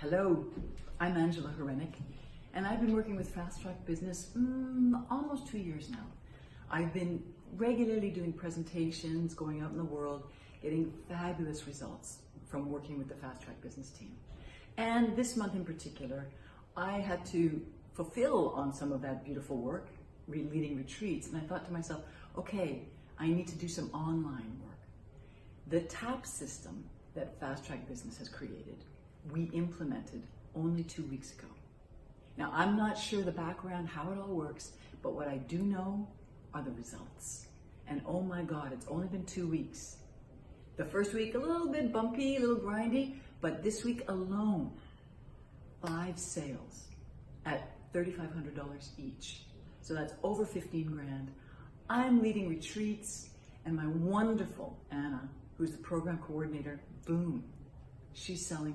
Hello, I'm Angela Horenik, and I've been working with Fast Track Business mm, almost two years now. I've been regularly doing presentations, going out in the world, getting fabulous results from working with the Fast Track Business team. And this month in particular, I had to fulfill on some of that beautiful work, leading retreats, and I thought to myself, okay, I need to do some online work. The TAP system that Fast Track Business has created, we implemented only two weeks ago. Now, I'm not sure the background, how it all works, but what I do know are the results. And oh my God, it's only been two weeks. The first week, a little bit bumpy, a little grindy, but this week alone, five sales at $3,500 each. So that's over 15 grand. I'm leading retreats, and my wonderful Anna, who's the program coordinator, boom, she's selling